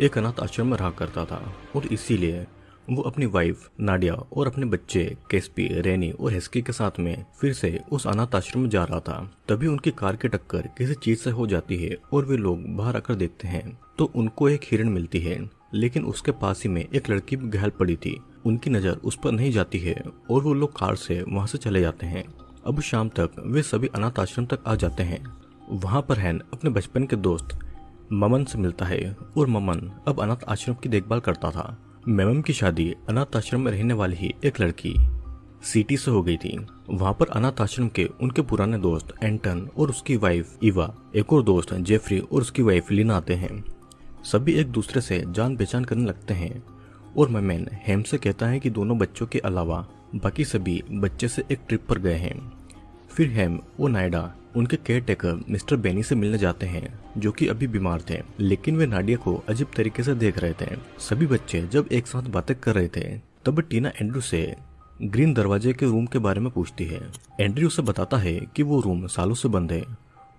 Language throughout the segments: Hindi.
एक अनाथ आश्रम में रहा करता था और इसीलिए वो अपनी वाइफ नाडिया और अपने बच्चे, केस्पी, रेनी और हेस्की के साथ में फिर से उस अनाथ आश्रम में जा रहा था। तभी उनकी कार की टक्कर किसी चीज़ से हो जाती है और वे लोग बाहर आकर देखते हैं। तो उनको एक हिरण मिलती है, लेकिन उसके पास ही में एक लड़की भी घायल पड़ी थी। उनकी नज़र उस पर नहीं जाती है और वो लोग कार से वहाँ से चले जाते हैं। अब शाम तक वे सभी अनाथ आश्रम तक आ जाते हैं। वहाँ पर हैन अपने बचपन के दोस्त ममन से मिलता है और ममन अब अनाथ आश्रम की देखभाल करता था। मेमम की शादी अनाथ आश्रम में रहने वाली ही एक लड़की सिटी से हो गई थी। वहाँ पर अनाथ आश्रम के उनके पुराने दोस्त एंटन और उसकी वाइफ इवा, एक और दोस्त जेफरी और उसकी वाइफ लीना आते हैं। सभी एक दूसरे से जान पहचान करने लगते हैं और मेमैन हेम से कहता है कि दोनों बच्चों के अलावा बाकी सभी बच्चे से एक ट्रिप पर गए हैं। फिर हेम और नायडा उनके केयर टेकर मिस्टर बेनी से मिलने जाते हैं, जो कि अभी बीमार थे, लेकिन वे नाडिया को अजीब तरीके से देख रहे थे। सभी बच्चे जब एक साथ बातें कर रहे थे, तब टीना एंड्रू से ग्रीन दरवाजे के रूम के बारे में पूछती है। एंड्रू उसे बताता है कि वो रूम सालों से बंद है,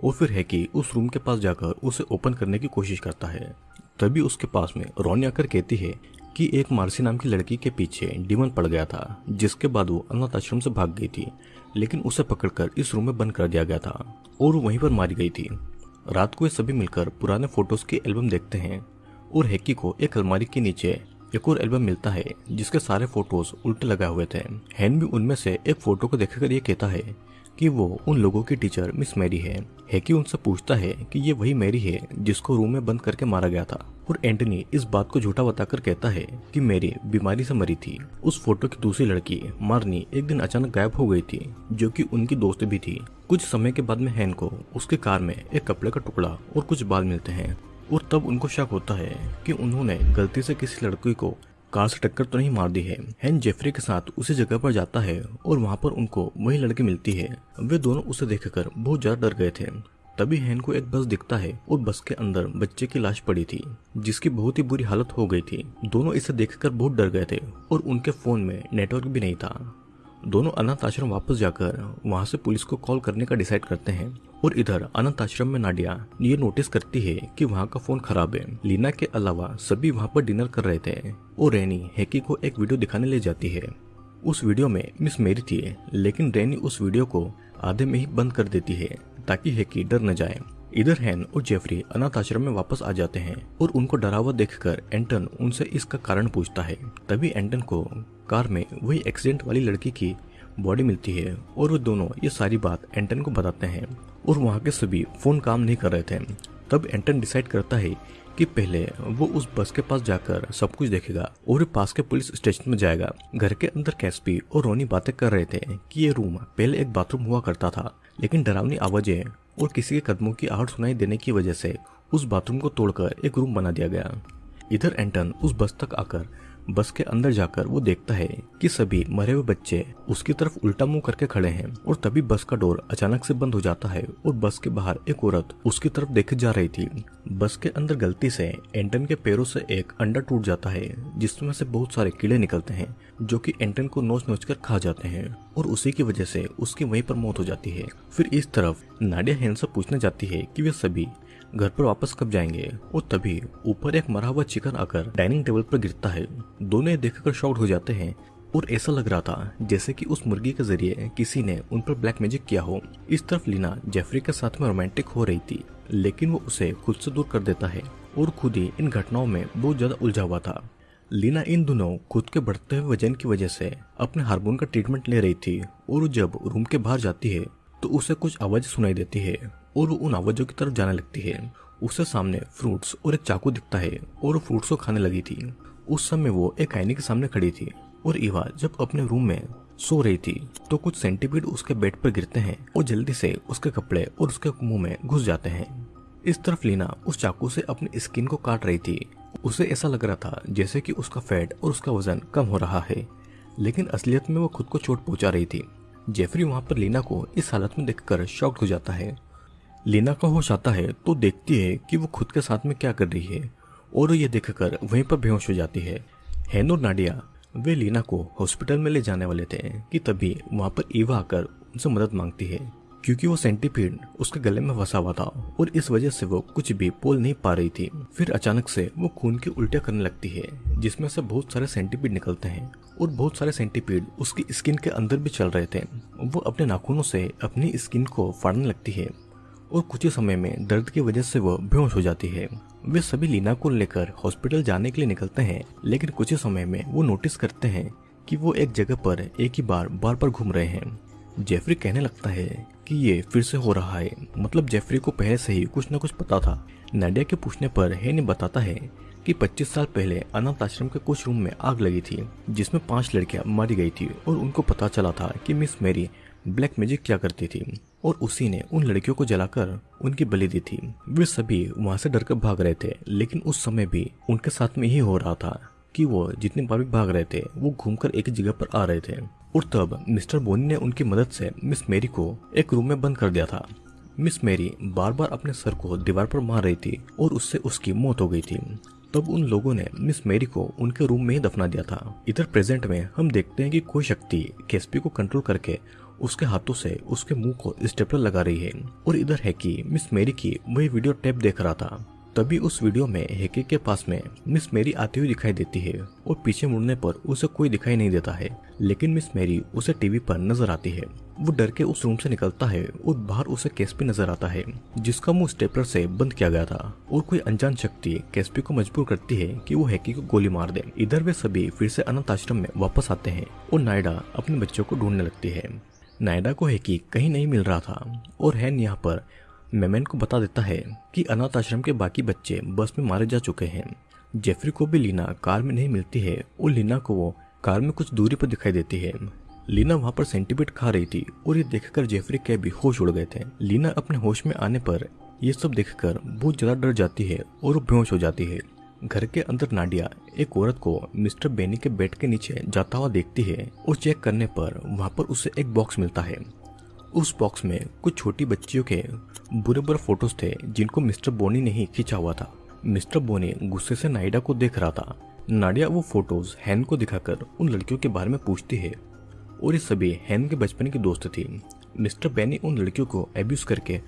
और फिर है कि उस रूम के पास जाकर उसे ओपन करने की कोशिश करता है। तभी उसके पास में रोनी आकर कहती है कि एक मार्सी नाम की लड़की के पीछे डिमन पड़ गया था, जिसके बाद वो अनाथ आश्रम से भाग गई थी। लेकिन उसे पकड़कर इस रूम में बंद कर दिया गया था और वहीं पर मारी गई थी। रात को ये सभी मिलकर पुराने फ़ोटोज़ की एल्बम देखते हैं और हैकी को एक अलमारी के नीचे एक और एल्बम मिलता है, जिसके सारे फ़ोटोज़ उल्टे लगाए हुए थे। हैन भी उनमें से एक फ़ोटो को देखकर ये कहता है कि वो उन लोगों की टीचर मिस मैरी है हैकी उनसे पूछता है कि ये वही मैरी है जिसको रूम में बंद करके मारा गया था। और एंटनी इस बात को झूठा बताकर कहता है कि मैरी बीमारी से मरी थी। उस फ़ोटो की दूसरी लड़की मारनी एक दिन अचानक गायब हो गई थी, जो कि उनकी दोस्त भी थी। कुछ समय के बाद में हैन को उसके कार में एक कपड़े का टुकड़ा और कुछ बाल मिलते हैं। और तब उनको शक होता है कि उन्होंने गलती से किसी लड़की को कार से टक्कर तो नहीं मार दी है। हैन जेफरी के साथ उसी जगह पर जाता है और वहाँ पर उनको वही लड़की मिलती है। वे दोनों उसे देखकर बहुत ज़्यादा डर गए थे। तभी हैन को एक बस दिखता है और बस के अंदर बच्चे की लाश पड़ी थी, जिसकी बहुत ही बुरी हालत हो गई थी। दोनों इसे देखकर बहुत डर गए थे और उनके फ़ोन में नेटवर्क भी नहीं था। दोनों अनाथ आश्रम वापस जाकर वहाँ से पुलिस को कॉल करने का डिसाइड करते हैं और इधर अनाथ आश्रम में नाडिया ये नोटिस करती है कि वहाँ का फ़ोन खराब है। लीना के अलावा सभी वहाँ पर डिनर कर रहे थे और रैनी हैकी को एक वीडियो दिखाने ले जाती है। उस वीडियो में मिस मेरी थी, लेकिन रैनी उस वीडियो को आधे में ही बंद कर देती है ताकि हैकी डर न जाए। इधर हैन और जेफरी अनाथ आश्रम में वापस आ जाते हैं और उनको डरा हुआ देखकर एंटन उनसे इसका कारण पूछता है। तभी एंटन को कार में वही एक्सीडेंट वाली लड़की की बॉडी मिलती है और वो दोनों ये सारी बात एंटन को बताते हैं और वहाँ के सभी फ़ोन काम नहीं कर रहे थे। तब एंटन डिसाइड करता है कि पहले वो उस बस के पास जाकर सब कुछ देखेगा और पास के पुलिस स्टेशन में जाएगा। घर के अंदर कैसपी और रोनी बातें कर रहे थे कि ये रूम पहले एक बाथरूम हुआ करता था, लेकिन डरावनी आवाज़ें और किसी के कदमों की आहट सुनाई देने की वजह से उस बाथरूम को तोड़कर एक रूम बना दिया गया। इधर एंटन उस बस तक आकर बस के अंदर जाकर वो देखता है कि सभी मरे हुए बच्चे उसकी तरफ़ उल्टा मुँह करके खड़े हैं और तभी बस का डोर अचानक से बंद हो जाता है और बस के बाहर एक औरत उसकी तरफ़ देखे जा रही थी। बस के अंदर गलती से एंटन के पैरों से एक अंडा टूट जाता है, जिसमें से बहुत सारे कीड़े निकलते हैं, जो कि एंटन को नोच नोच कर खा जाते हैं और उसी की वजह से उसकी वहीं पर मौत हो जाती है। फिर इस तरफ़ नाडिया हेन से पूछने जाती है कि वे सभी घर पर वापस कब जाएँगे? और तभी ऊपर एक मरा हुआ चिकन आकर डाइनिंग टेबल पर गिरता है। दोनों देखकर शॉक्ड हो जाते हैं और ऐसा लग रहा था जैसे कि उस मुर्गी के ज़रिए किसी ने उन पर ब्लैक मैजिक किया हो। इस तरफ़ लीना जेफरी के साथ में रोमांटिक हो रही थी, लेकिन वो उसे खुद से दूर कर देता है और खुद ही इन घटनाओं में बहुत ज़्यादा उलझा हुआ था। लीना इन दोनों खुद के बढ़ते हुए वज़न की वजह से अपने हार्मोन का ट्रीटमेंट ले रही थी और जब रूम के बाहर जाती है तो उसे कुछ आवाज़ सुनाई देती है। और वो उन आवाजों की तरफ़ जाने लगती है। उसे सामने फ्रूट्स और एक चाकू दिखता है और वो फ्रूट्स को खाने लगी थी। उस समय वो एक आईने के सामने खड़ी थी और इवा जब अपने रूम में सो रही थी तो कुछ सेंटीपीड उसके बेड पर गिरते हैं और जल्दी से उसके कपड़े और उसके मुँह में घुस जाते हैं। इस तरफ़ लीना उस चाकू से अपनी स्किन को काट रही थी। उसे ऐसा लग रहा था जैसे कि उसका फैट और उसका वज़न कम हो रहा है, लेकिन असलियत में वो खुद को चोट पहुँचा रही थी। जेफरी वहाँ पर लीना को इस हालत में देखकर शॉक्ड हो जाता है। लीना का होश आता है तो देखती है कि वो खुद के साथ में क्या कर रही है और ये देखकर वहीं पर बेहोश हो जाती है। हैन और नाडिया, वे लीना को हॉस्पिटल में ले जाने वाले थे कि तभी वहाँ पर ईवा आकर उनसे मदद मांगती है, क्योंकि वो सेंटीपीड उसके गले में फंसा हुआ था और इस वजह से वो कुछ भी बोल नहीं पा रही थी। फिर अचानक से वो खून की उल्टियाँ करने लगती है, जिसमें से बहुत सारे सेंटीपीड निकलते हैं और बहुत सारे सेंटीपीड उसकी स्किन के अंदर भी चल रहे थे। वो अपने नाखूनों से अपनी स्किन को फाड़ने लगती है। और कुछ ही समय में दर्द की वजह से वो बेहोश हो जाती है। वे सभी लीना को लेकर हॉस्पिटल जाने के लिए निकलते हैं, लेकिन कुछ ही समय में वो नोटिस करते हैं कि वो एक जगह पर एक ही बार बार बार घूम रहे हैं। जेफरी कहने लगता है कि ये फिर से हो रहा है। मतलब जेफरी को पहले से ही कुछ न कुछ पता था। नाडिया के पूछने पर हे ने बताता है कि 25 साल पहले अनाथ आश्रम के कुछ रूम में आग लगी थी, जिसमें पाँच लड़कियाँ मारी गई थी और उनको पता चला था कि मिस मेरी ब्लैक मैजिक क्या करती थी और उसी ने उन लड़कियों को जलाकर उनकी बलि दी थी। वे सभी वहाँ से डरकर भाग रहे थे, लेकिन उस समय भी उनके साथ में ही हो रहा था कि वो जितने बार भी भाग रहे थे, वो घूमकर एक जगह पर आ रहे थे। और तब मिस्टर बोनी ने उनकी मदद से मिस मेरी को एक रूम में बंद कर दिया था। मिस मेरी बार बार अपने सर को दीवार पर मार रही थी और उससे उसकी मौत हो गई थी। तब उन लोगों ने मिस मेरी को उनके रूम में ही दफना दिया था। इधर प्रेजेंट में हम देखते हैं कि कोई शक्ति केसपी को कंट्रोल करके उसके हाथों से उसके मुँह को स्टेपलर लगा रही है और इधर है कि मिस मेरी की वही वीडियो टेप देख रहा था। तभी उस वीडियो में हेके के पास में मिस मेरी आती हुई दिखाई देती है और पीछे मुड़ने पर उसे कोई दिखाई नहीं देता है। लेकिन मिस मेरी उसे टीवी पर नज़र आती है। वो डर के उस रूम से निकलता है और बाहर उसे केसपी नज़र आता है, जिसका मुँह स्टेपलर से बंद किया गया था और कोई अनजान शक्ति केसपी को मजबूर करती है कि वो हैकी को गोली मार दे। इधर वे सभी फिर से अनंत आश्रम में वापस आते हैं और नायडा अपने बच्चों को ढूँढने लगती है। नायडा को हैकी कहीं नहीं मिल रहा था, और हैन यहाँ पर मेमेन को बता देता है कि अनाथ आश्रम के बाकी बच्चे बस में मारे जा चुके हैं। जेफरी को भी लीना कार में नहीं मिलती है, और लीना को वो कार में कुछ दूरी पर दिखाई देती है। लीना वहाँ पर सेंटीपीट खा रही थी, और ये देखकर जेफरी के भी होश उड़ गए थे। लीना अपने होश में आने पर ये सब देखकर बहुत ज़्यादा डर जाती है, और बेहोश हो जाती है। घर के अंदर नाडिया एक औरत को मिस्टर बेनी के बेड के नीचे जाता हुआ देखती है और चेक करने पर वहाँ पर उसे एक बॉक्स मिलता है। उस बॉक्स में कुछ छोटी बच्चियों के बुरे बुरे फ़ोटोज़ थे, जिनको मिस्टर बोनी ने ही खींचा हुआ था। मिस्टर बोनी गुस्से से नाइडा को देख रहा था। नाडिया वो फ़ोटोज़ हैन को दिखाकर उन लड़कियों के बारे में पूछती है, और ये सभी हैन के बचपन की दोस्त थी। मिस्टर बेनी उन लड़कियों को एब्यूज करके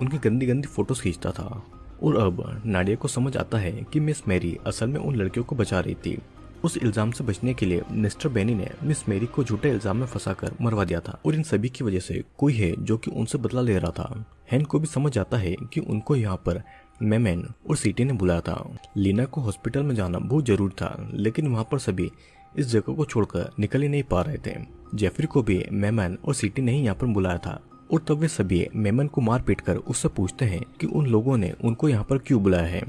उनकी गंदी गंदी फ़ोटोज़ खींचता था। और अब नाडिया को समझ आता है कि मिस मैरी असल में उन लड़कियों को बचा रही थी। उस इल्ज़ाम से बचने के लिए मिस्टर बेनी ने मिस मेरी को झूठे इल्ज़ाम में फंसाकर मरवा दिया था और इन सभी की वजह से कोई है जो कि उनसे बदला ले रहा था। हैन को भी समझ आता है कि उनको यहाँ पर मेमैन और सीटी ने बुलाया था। लीना को हॉस्पिटल में जाना बहुत ज़रूरी था, लेकिन वहाँ पर सभी इस जगह को छोड़कर निकल ही नहीं पा रहे थे। जेफरी को भी मेमैन और सीटी ने ही यहाँ पर बुलाया था। और तब वे सभी मेमन को मार पीट कर उससे पूछते हैं कि उन लोगों ने उनको यहाँ पर क्यों बुलाया है?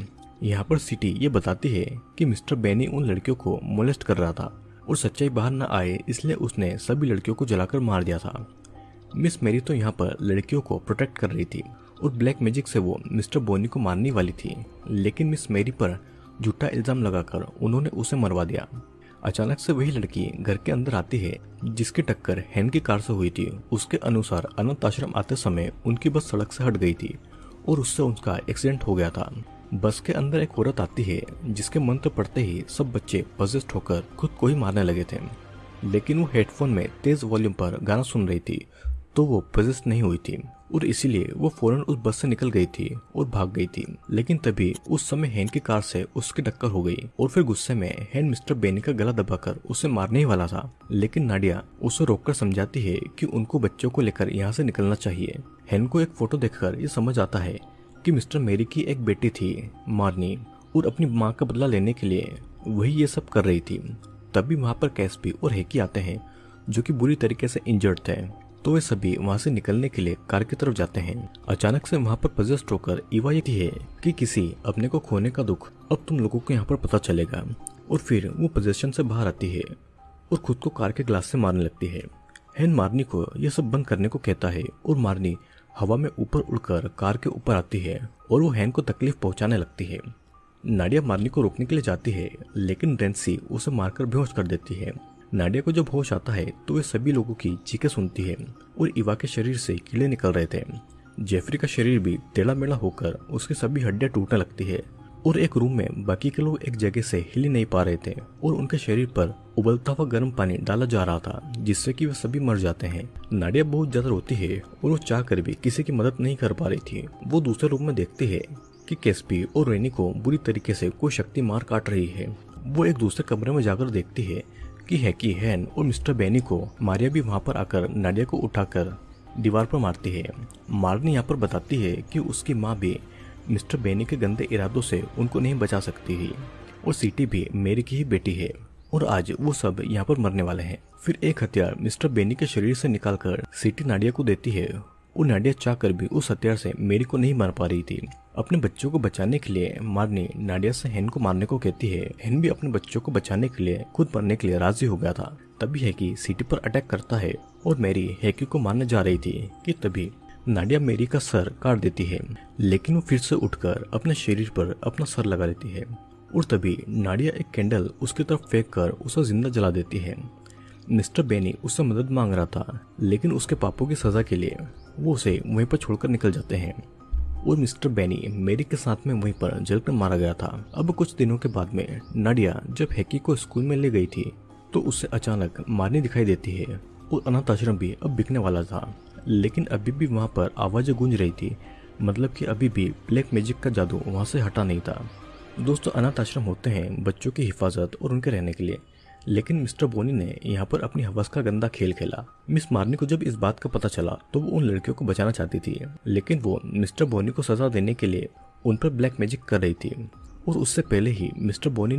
यहाँ पर सिटी ये बताती है कि मिस्टर बेनी उन लड़कियों को मोलेस्ट कर रहा था और सच्चाई बाहर न आए इसलिए उसने सभी लड़कियों को जलाकर मार दिया था। मिस मेरी तो यहाँ पर लड़कियों को प्रोटेक्ट कर रही थी और ब्लैक मैजिक से वो मिस्टर बोनी को मारने वाली थी। लेकिन मिस मेरी पर झूठा इल्ज़ाम लगाकर उन्होंने उसे मरवा दिया। अचानक से वही लड़की घर के अंदर आती है, जिसकी टक्कर हैन की कार से हुई थी। उसके अनुसार अनंत आश्रम आते समय उनकी बस सड़क से हट गई थी और उससे उनका एक्सीडेंट हो गया था। बस के अंदर एक औरत आती है, जिसके मंत्र पढ़ते ही सब बच्चे पजेस्ट होकर खुद को ही मारने लगे थे। लेकिन वो हेडफोन में तेज वॉल्यूम पर गाना सुन रही थी तो वो पजेस्ट नहीं हुई थी और इसीलिए वो फ़ौरन उस बस से निकल गई थी और भाग गई थी। लेकिन तभी उस समय हैन की कार से उसकी टक्कर हो गई और फिर गुस्से में हैन मिस्टर बेनी का गला दबाकर उसे मारने ही वाला था। लेकिन नाडिया उसे रोककर समझाती है कि उनको बच्चों को लेकर यहाँ से निकलना चाहिए। हैन को एक फ़ोटो देखकर ये समझ आता है कि मिस्टर मेरी की एक बेटी थी मारनी और अपनी माँ का बदला लेने के लिए वही ये सब कर रही थी। तभी वहाँ पर कैसपी और हेकी आते हैं जो कि बुरी तरीके से इंजर्ड थे। तो वे सभी वहाँ से निकलने के लिए कार की तरफ़ जाते हैं। अचानक से वहाँ पर पजेस्ट होकर इवा ये है कि किसी अपने को खोने का दुख अब तुम लोगों को यहाँ पर पता चलेगा और फिर वो पोजेशन से बाहर आती है और खुद को कार के ग्लास से मारने लगती है। हैन मारनी को यह सब बंद करने को कहता है और मारनी हवा में ऊपर उड़कर कार के ऊपर आती है और वो हैन को तकलीफ़ पहुँचाने लगती है। नाडिया मारनी को रोकने के लिए जाती है, लेकिन रेंसी उसे मारकर बेहोश कर देती है। नाडिया को जब होश आता है तो वे सभी लोगों की चीखें सुनती है और इवा के शरीर से कीड़े निकल रहे थे। जेफरी का शरीर भी टेढ़ा मेढ़ा होकर उसकी सभी हड्डियाँ टूटने लगती है और एक रूम में बाकी के लोग एक जगह से हिल नहीं पा रहे थे और उनके शरीर पर उबलता हुआ गर्म पानी डाला जा रहा था, जिससे कि वे सभी मर जाते हैं। नाडिया बहुत ज़्यादा रोती है और वो चाह कर भी किसी की मदद नहीं कर पा रही थी। वो दूसरे रूम में देखती है कि केस्पी और रेनी को बुरी तरीके से कोई शक्ति मार काट रही है। वो एक दूसरे कमरे में जाकर देखती है कि हैकी हैन और मिस्टर बेनी को मारिया भी वहाँ पर आकर नाडिया को उठाकर दीवार पर मारती है। मारनी यहाँ पर बताती है कि उसकी माँ भी मिस्टर बेनी के गंदे इरादों से उनको नहीं बचा सकती है और सीटी भी मेरी की ही बेटी है और आज वो सब यहाँ पर मरने वाले हैं। फिर एक हथियार मिस्टर बेनी के शरीर से निकालकर सीटी नाडिया को देती है और नाडिया चाहकर भी उस हथियार से मेरी को नहीं मार पा रही थी। अपने बच्चों को बचाने के लिए मारनी नाडिया से हेन को मारने को कहती है। हेन भी अपने बच्चों को बचाने के लिए, खुद मरने के लिए राज़ी हो गया था। तभी है कि सिटी पर अटैक करता है और मेरी हैकी को मारने जा रही थी कि तभी नाडिया मेरी का सर काट देती है, लेकिन वो फिर से उठकर अपने शरीर पर अपना सर लगा लेती है। और तभी नाडिया एक कैंडल उसकी तरफ़ फेंक कर उसे ज़िंदा जला देती है। मिस्टर बेनी उससे मदद मांग रहा था, लेकिन उसके पापों की सजा के लिए वो उसे वहीं पर छोड़कर निकल जाते हैं। और मिस्टर बेनी मेरी के साथ में वहीं पर जलकर मारा गया था। अब कुछ दिनों के बाद में नाडिया जब हैकी को स्कूल में ले गई थी तो उससे अचानक मारनी दिखाई देती है और अनाथ आश्रम भी अब बिकने वाला था। लेकिन अभी भी वहाँ पर आवाज़ें गूंज रही थी मतलब कि अभी भी ब्लैक मैजिक का जादू वहाँ से हटा नहीं था। दोस्तों, अनाथ आश्रम होते हैं बच्चों की हिफाजत और उनके रहने के लिए। लेकिन मिस्टर बोनी ने यहाँ पर अपनी हवस का गंदा खेल खेला। मिस मार्नी को जब इस बात का पता चला तो वो उन लड़कियों को बचाना चाहती थी। लेकिन वो मिस्टर बोनी को सजा देने के लिए उन पर ब्लैक मैजिक कर रही थी। और उससे पहले ही मिस्टर बोनी